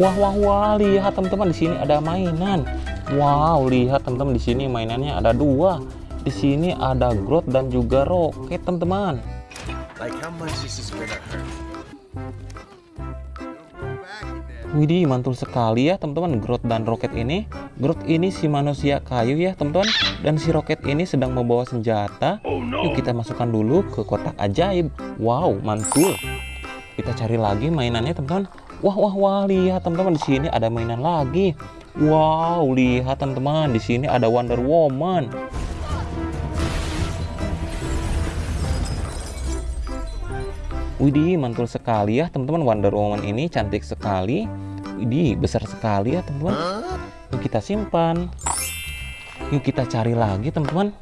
Wah wah wah, lihat teman-teman di sini ada mainan. Wow, lihat teman-teman di sini mainannya ada dua. Di sini ada Groot dan juga Rocket, teman-teman. Like? Widih, mantul sekali ya teman-teman Groot dan Rocket ini. Groot ini si manusia kayu ya teman-teman. Dan si Rocket ini sedang membawa senjata. Yuk kita masukkan dulu ke kotak ajaib. Wow, mantul. Kita cari lagi mainannya teman-teman. Wah wah wah, lihat teman-teman di sini ada mainan lagi. Wow, lihat teman-teman di sini ada Wonder Woman. Widih, mantul sekali ya teman-teman Wonder Woman ini cantik sekali. Widih, besar sekali ya teman-teman. Yuk kita simpan. Yuk kita cari lagi teman-teman.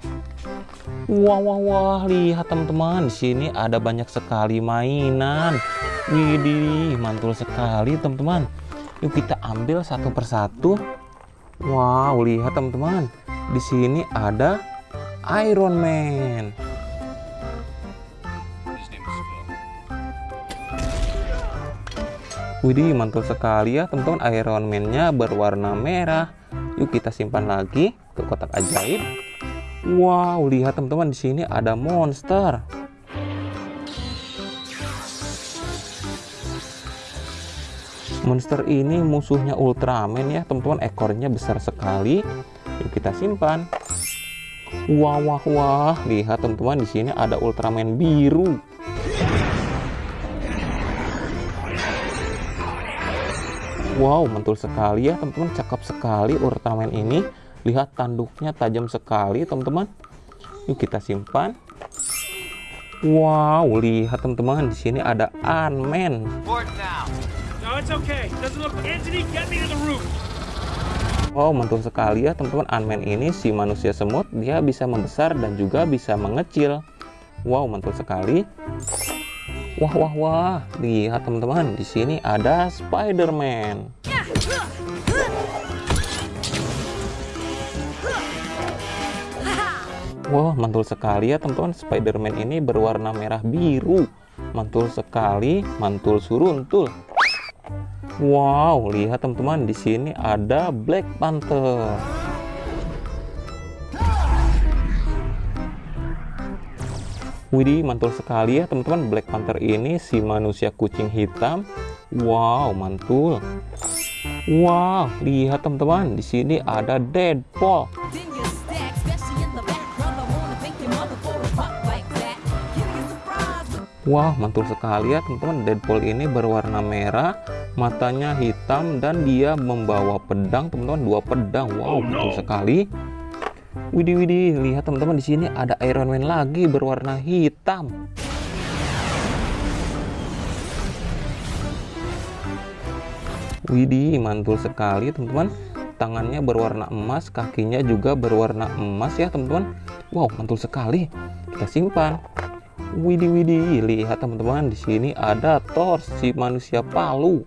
Wah wah wah, lihat teman-teman di sini ada banyak sekali mainan. Widih, mantul sekali teman-teman. Yuk kita ambil satu persatu. Wow, lihat teman-teman. Di sini ada Iron Man. Widih, mantul sekali ya teman-teman Iron Man-nya berwarna merah. Yuk kita simpan lagi ke kotak ajaib. Wow, lihat teman-teman di sini ada monster. Monster ini musuhnya Ultraman ya, teman-teman. Ekornya besar sekali. Yuk kita simpan. Wah, wah, wah. Lihat teman-teman di sini ada Ultraman biru. Wow, mantul sekali ya teman-teman, cakep sekali Ultraman ini. Lihat tanduknya tajam sekali teman-teman. Yuk kita simpan. Wow, lihat teman-teman, di sini ada Ant-Man. It's. Wow, mantul sekali ya teman-teman. Ant-Man ini si manusia semut, dia bisa membesar dan juga bisa mengecil. Wow, mantul sekali. Wah, wah, wah. Lihat teman-teman, di sini ada Spider-Man. Wah, mantul sekali ya teman-teman. Spider-Man ini berwarna merah biru. Mantul sekali, mantul suruntul. Wow, lihat teman-teman, di sini ada Black Panther. Widih, mantul sekali ya teman-teman. Black Panther ini si manusia kucing hitam. Wow, mantul. Wow, lihat teman-teman, di sini ada Deadpool. Wah, mantul sekali ya teman-teman. Deadpool ini berwarna merah, matanya hitam dan dia membawa pedang, teman-teman, dua pedang. Wow, mantul sekali. Widih, widih, lihat teman-teman di sini ada Iron Man lagi berwarna hitam. Widih, mantul sekali teman-teman. Tangannya berwarna emas, kakinya juga berwarna emas ya teman-teman. Wow, mantul sekali. Kita simpan. Widih, widih, lihat teman-teman di sini ada Thor si manusia palu.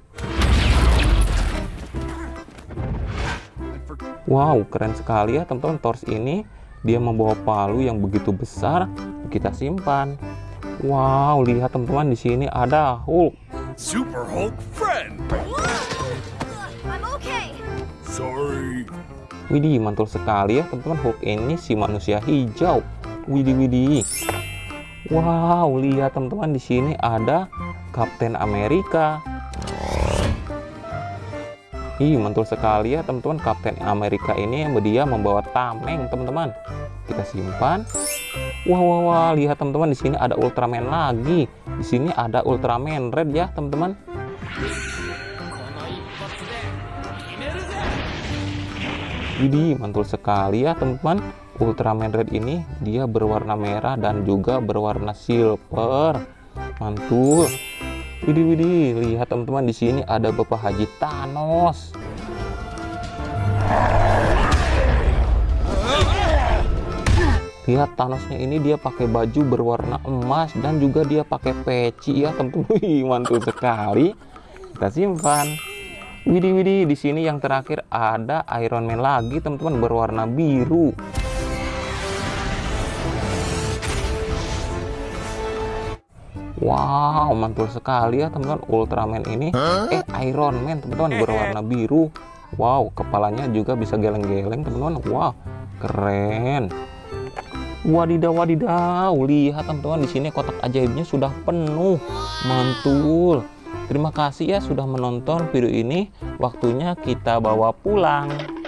Wow, keren sekali ya teman-teman Thor ini. Dia membawa palu yang begitu besar. Kita simpan. Wow, lihat teman-teman di sini ada Hulk. Super Hulk friend. I'm okay. Sorry. Widih, mantul sekali ya teman-teman Hulk ini si manusia hijau. Widih, widih. Wow, lihat teman-teman di sini ada Kapten Amerika. Ih, mantul sekali ya teman-teman Kapten Amerika ini yang dia membawa tameng teman-teman. Kita simpan. Wah, wah, wah, lihat teman-teman di sini ada Ultraman lagi. Di sini ada Ultraman Red ya teman-teman. Widih, mantul sekali ya teman-teman. Ultraman Red ini dia berwarna merah dan juga berwarna silver. Mantul. Widih, widih, lihat teman-teman di sini ada Bapak Haji Thanos. Lihat Thanosnya ini dia pakai baju berwarna emas dan juga dia pakai peci ya teman-teman. Mantul sekali. Kita simpan. Widih, widih, di sini yang terakhir ada Iron Man lagi teman-teman berwarna biru. Wow, mantul sekali ya teman-teman Ultraman ini. Eh, Iron Man teman-teman berwarna biru. Wow, kepalanya juga bisa geleng-geleng teman-teman. Wow, keren. Wadidaw, wadidaw. Lihat teman-teman di sini kotak ajaibnya sudah penuh. Mantul. Terima kasih ya sudah menonton video ini. Waktunya kita bawa pulang.